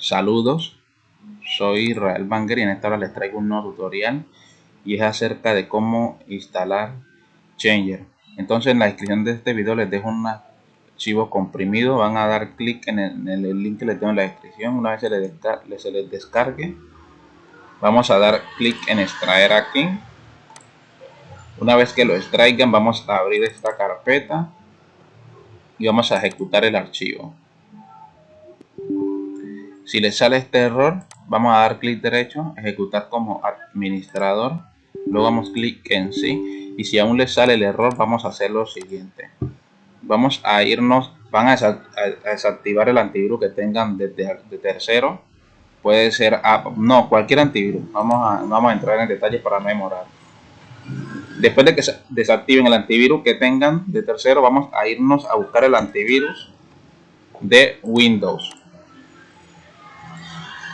Saludos, soy Israel Banger y en esta hora les traigo un nuevo tutorial y es acerca de cómo instalar Changer. Entonces en la descripción de este video les dejo un archivo comprimido, van a dar clic en, el, link que les tengo en la descripción, una vez se se les descargue, vamos a dar clic en extraer aquí. Una vez que lo extraigan vamos a abrir esta carpeta y vamos a ejecutar el archivo. Si le sale este error, vamos a dar clic derecho, ejecutar como administrador, luego damos clic en sí. Y si aún le sale el error, vamos a hacer lo siguiente. Vamos a irnos, van a, desactivar el antivirus que tengan de, tercero, puede ser, no, cualquier antivirus, vamos a, vamos a entrar en detalles para memorar. Después de que desactiven el antivirus que tengan de tercero, vamos a irnos a buscar el antivirus de Windows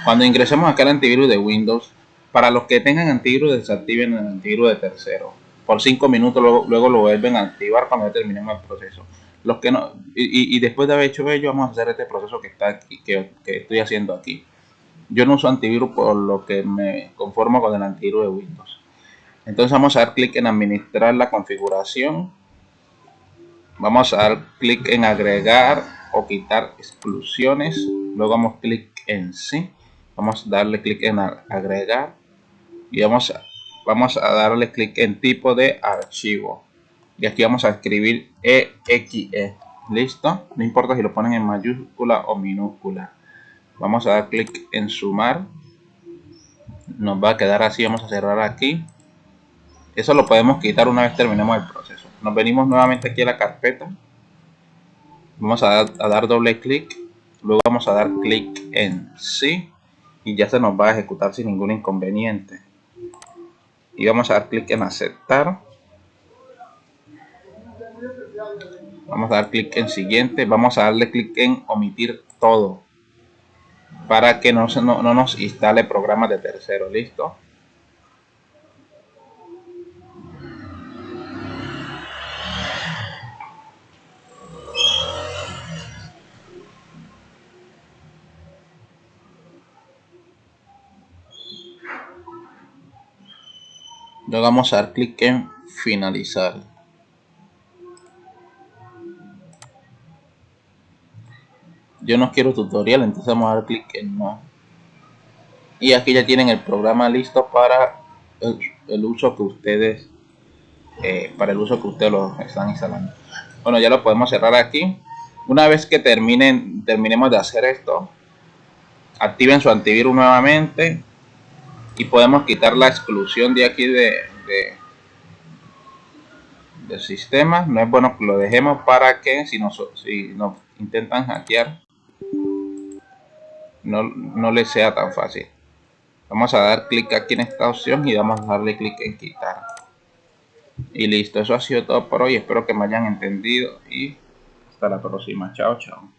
cuando ingresemos acá al antivirus de Windows, para los que tengan antivirus, desactiven el antivirus de tercero. Por 5 minutos, luego, lo vuelven a activar cuando terminemos el proceso. Los que no, y, después de haber hecho ello, vamos a hacer este proceso que, está aquí, que, estoy haciendo aquí. Yo no uso antivirus por lo que me conformo con el antivirus de Windows. Entonces vamos a dar clic en administrar la configuración. Vamos a dar clic en agregar o quitar exclusiones. Luego damos clic en sí vamos a darle clic en agregar y vamos a, vamos a darle clic en tipo de archivo. Y aquí vamos a escribir exe listo. No importa si lo ponen en mayúscula o minúscula. Vamos a dar clic en sumar. Nos va a quedar así. Vamos a cerrar aquí. Eso lo podemos quitar una vez terminemos el proceso. Nos venimos nuevamente aquí a la carpeta. Vamos a dar doble clic. Luego vamos a dar clic en sí y ya se nos va a ejecutar sin ningún inconveniente. Y vamos a dar clic en aceptar. Vamos a dar clic en siguiente. Vamos a darle clic en omitir todo para que no, no, no nos instale programas de tercero. Listo Luego vamos a dar clic en finalizar. Yo no quiero tutorial, entonces vamos a dar clic en no. Y aquí ya tienen el programa listo para el, uso que ustedes eh, para el uso que ustedes lo están instalando. Bueno, ya lo podemos cerrar aquí. Una vez que terminen, terminemos de hacer esto, activen su antivirus nuevamente y podemos quitar la exclusión de aquí de, del sistema. No es bueno que lo dejemos para que si nos, si nos intentan hackear no, no les sea tan fácil. Vamos a dar clic aquí en esta opción y vamos a darle clic en quitar. Y listo eso ha sido todo por hoy. Espero que me hayan entendido y hasta la próxima. Chao chao